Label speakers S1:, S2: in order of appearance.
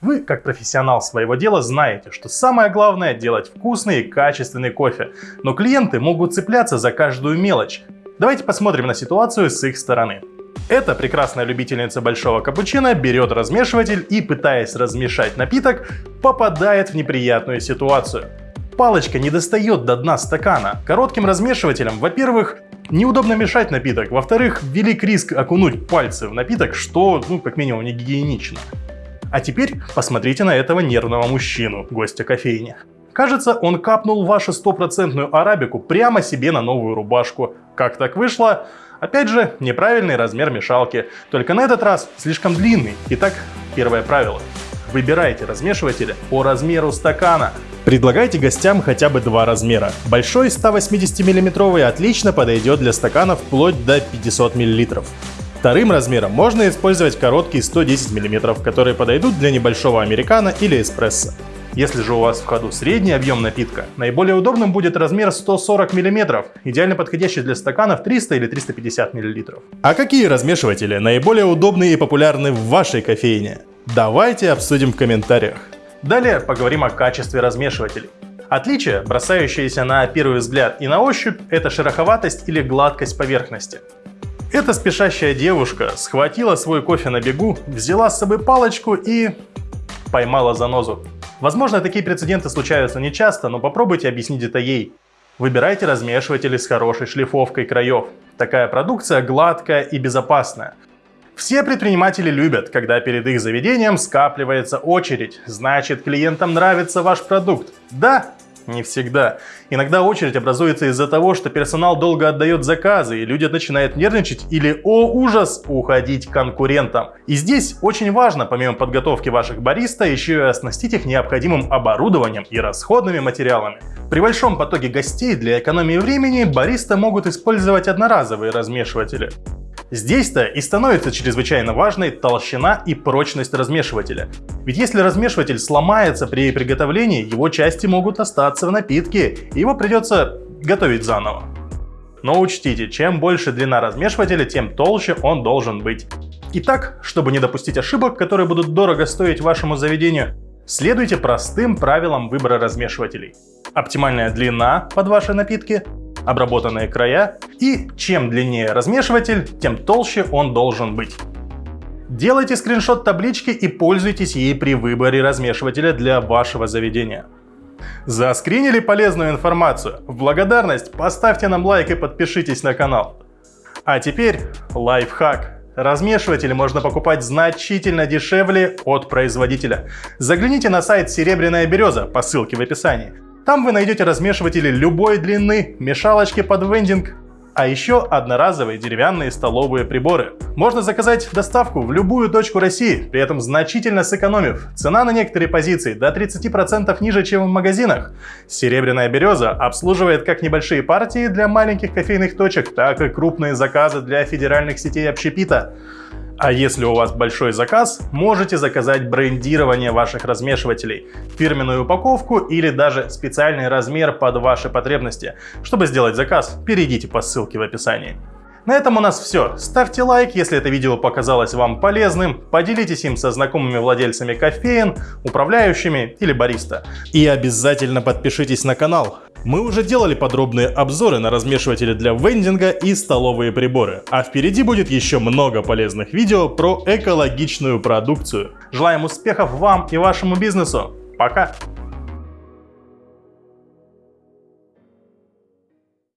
S1: Вы, как профессионал своего дела, знаете, что самое главное делать вкусный и качественный кофе, но клиенты могут цепляться за каждую мелочь. Давайте посмотрим на ситуацию с их стороны. Эта прекрасная любительница большого капучино берет размешиватель и, пытаясь размешать напиток, попадает в неприятную ситуацию. Палочка не достает до дна стакана. Коротким размешивателем, во-первых, неудобно мешать напиток, во-вторых, велик риск окунуть пальцы в напиток, что, ну, как минимум, не гигиенично. А теперь посмотрите на этого нервного мужчину, гостя кофейни. Кажется, он капнул вашу стопроцентную арабику прямо себе на новую рубашку. Как так вышло? Опять же, неправильный размер мешалки, только на этот раз слишком длинный. Итак, первое правило. Выбирайте размешиватели по размеру стакана. Предлагайте гостям хотя бы два размера. Большой 180 мм отлично подойдет для стаканов вплоть до 500 мл. Вторым размером можно использовать короткие 110 мм, которые подойдут для небольшого американо или эспрессо. Если же у вас в ходу средний объем напитка, наиболее удобным будет размер 140 мм, идеально подходящий для стаканов 300 или 350 мл. А какие размешиватели наиболее удобны и популярны в вашей кофейне? Давайте обсудим в комментариях. Далее поговорим о качестве размешивателей. Отличие, бросающееся на первый взгляд и на ощупь, это шероховатость или гладкость поверхности. Эта спешащая девушка схватила свой кофе на бегу, взяла с собой палочку и поймала занозу. Возможно, такие прецеденты случаются нечасто, но попробуйте объяснить это ей. Выбирайте размешиватели с хорошей шлифовкой краев. Такая продукция гладкая и безопасная. Все предприниматели любят, когда перед их заведением скапливается очередь. Значит, клиентам нравится ваш продукт. Да, не всегда. Иногда очередь образуется из-за того, что персонал долго отдает заказы, и люди начинают нервничать или, о ужас, уходить конкурентам. И здесь очень важно, помимо подготовки ваших бариста, еще и оснастить их необходимым оборудованием и расходными материалами. При большом потоке гостей для экономии времени бариста могут использовать одноразовые размешиватели. Здесь-то и становится чрезвычайно важной толщина и прочность размешивателя. Ведь если размешиватель сломается при приготовлении, его части могут остаться в напитке, и его придется готовить заново. Но учтите, чем больше длина размешивателя, тем толще он должен быть. Итак, чтобы не допустить ошибок, которые будут дорого стоить вашему заведению, следуйте простым правилам выбора размешивателей. Оптимальная длина под ваши напитки, обработанные края и чем длиннее размешиватель, тем толще он должен быть. Делайте скриншот таблички и пользуйтесь ей при выборе размешивателя для вашего заведения. Заскринили полезную информацию? В благодарность поставьте нам лайк и подпишитесь на канал. А теперь лайфхак. Размешиватели можно покупать значительно дешевле от производителя. Загляните на сайт «Серебряная береза» по ссылке в описании. Там вы найдете размешиватели любой длины, мешалочки под вендинг, а еще одноразовые деревянные столовые приборы. Можно заказать доставку в любую точку России, при этом значительно сэкономив. Цена на некоторые позиции до 30% ниже, чем в магазинах. Серебряная береза обслуживает как небольшие партии для маленьких кофейных точек, так и крупные заказы для федеральных сетей общепита. А если у вас большой заказ, можете заказать брендирование ваших размешивателей, фирменную упаковку или даже специальный размер под ваши потребности. Чтобы сделать заказ, перейдите по ссылке в описании. На этом у нас все. Ставьте лайк, если это видео показалось вам полезным, поделитесь им со знакомыми владельцами кофеин, управляющими или бариста. И обязательно подпишитесь на канал. Мы уже делали подробные обзоры на размешиватели для вендинга и столовые приборы, а впереди будет еще много полезных видео про экологичную продукцию. Желаем успехов вам и вашему бизнесу. Пока!